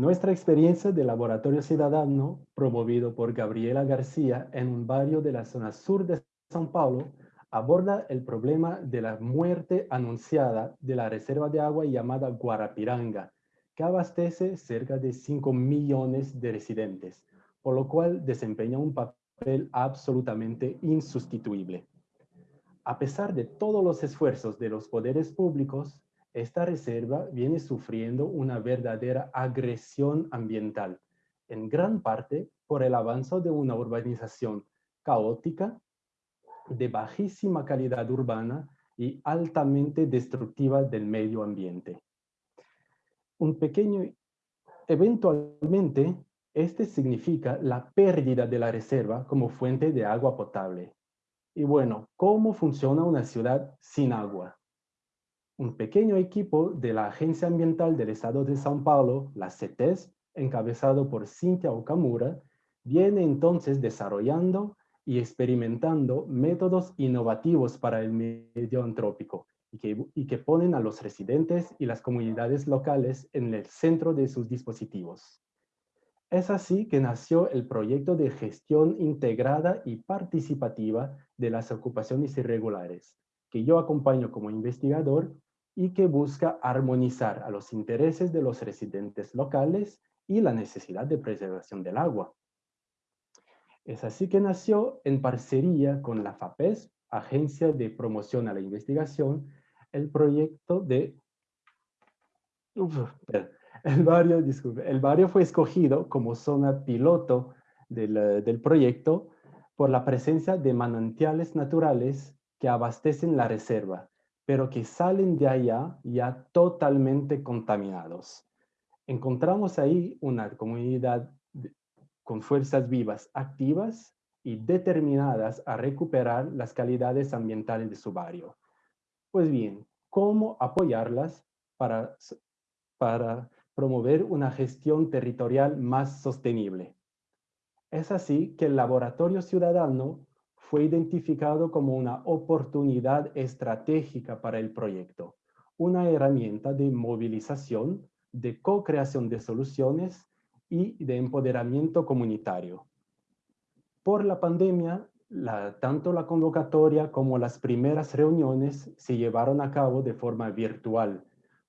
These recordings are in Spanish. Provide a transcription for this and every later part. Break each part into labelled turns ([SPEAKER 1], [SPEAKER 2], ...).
[SPEAKER 1] Nuestra experiencia de laboratorio ciudadano, promovido por Gabriela García en un barrio de la zona sur de São Paulo, aborda el problema de la muerte anunciada de la reserva de agua llamada Guarapiranga, que abastece cerca de 5 millones de residentes, por lo cual desempeña un papel absolutamente insustituible. A pesar de todos los esfuerzos de los poderes públicos, esta reserva viene sufriendo una verdadera agresión ambiental, en gran parte por el avance de una urbanización caótica de bajísima calidad urbana y altamente destructiva del medio ambiente. Un pequeño, eventualmente, este significa la pérdida de la reserva como fuente de agua potable. Y bueno, ¿cómo funciona una ciudad sin agua? Un pequeño equipo de la Agencia Ambiental del Estado de São Paulo, la CETES, encabezado por Cynthia Okamura, viene entonces desarrollando y experimentando métodos innovativos para el medio antrópico y que, y que ponen a los residentes y las comunidades locales en el centro de sus dispositivos. Es así que nació el proyecto de gestión integrada y participativa de las ocupaciones irregulares, que yo acompaño como investigador y que busca armonizar a los intereses de los residentes locales y la necesidad de preservación del agua. Es así que nació en parcería con la FAPES, Agencia de Promoción a la Investigación, el proyecto de... el, barrio, el barrio fue escogido como zona piloto del, del proyecto por la presencia de manantiales naturales que abastecen la reserva, pero que salen de allá ya totalmente contaminados. Encontramos ahí una comunidad con fuerzas vivas activas y determinadas a recuperar las calidades ambientales de su barrio. Pues bien, ¿cómo apoyarlas para, para promover una gestión territorial más sostenible? Es así que el Laboratorio Ciudadano fue identificado como una oportunidad estratégica para el proyecto, una herramienta de movilización, de co-creación de soluciones y de empoderamiento comunitario. Por la pandemia, tanto la convocatoria como las primeras reuniones se llevaron a cabo de forma virtual,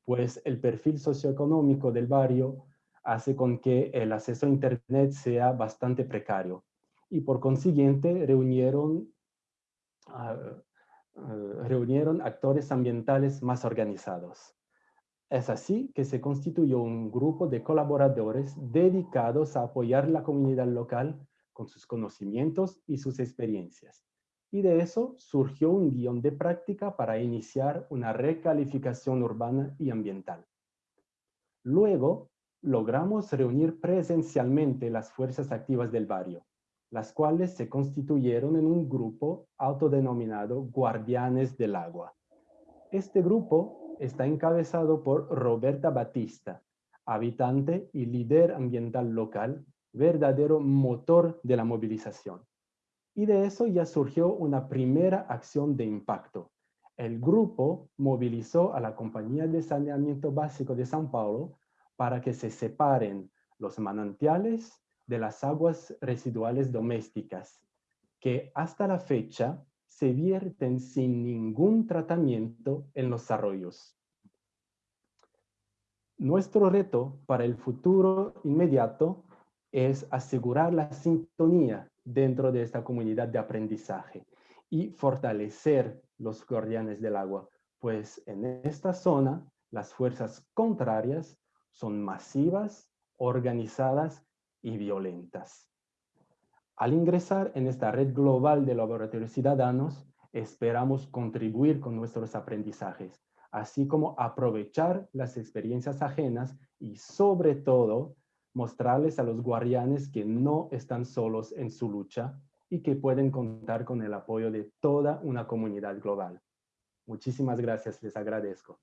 [SPEAKER 1] pues el perfil socioeconómico del barrio hace con que el acceso a Internet sea bastante precario y por consiguiente reunieron, reunieron actores ambientales más organizados. Es así que se constituyó un grupo de colaboradores dedicados a apoyar la comunidad local con sus conocimientos y sus experiencias. Y de eso surgió un guion de práctica para iniciar una recalificación urbana y ambiental. Luego, logramos reunir presencialmente las fuerzas activas del barrio, las cuales se constituyeron en un grupo autodenominado Guardianes del Agua. Este grupo está encabezado por Roberta Batista, habitante y líder ambiental local, verdadero motor de la movilización. Y de eso ya surgió una primera acción de impacto. El grupo movilizó a la Compañía de Saneamiento Básico de São Paulo para que se separen los manantiales de las aguas residuales domésticas, que hasta la fecha se vierten sin ningún tratamiento en los arroyos. Nuestro reto para el futuro inmediato es asegurar la sintonía dentro de esta comunidad de aprendizaje y fortalecer los guardianes del agua, pues en esta zona las fuerzas contrarias son masivas, organizadas y violentas. Al ingresar en esta red global de laboratorios ciudadanos, esperamos contribuir con nuestros aprendizajes, así como aprovechar las experiencias ajenas y sobre todo mostrarles a los guardianes que no están solos en su lucha y que pueden contar con el apoyo de toda una comunidad global. Muchísimas gracias, les agradezco.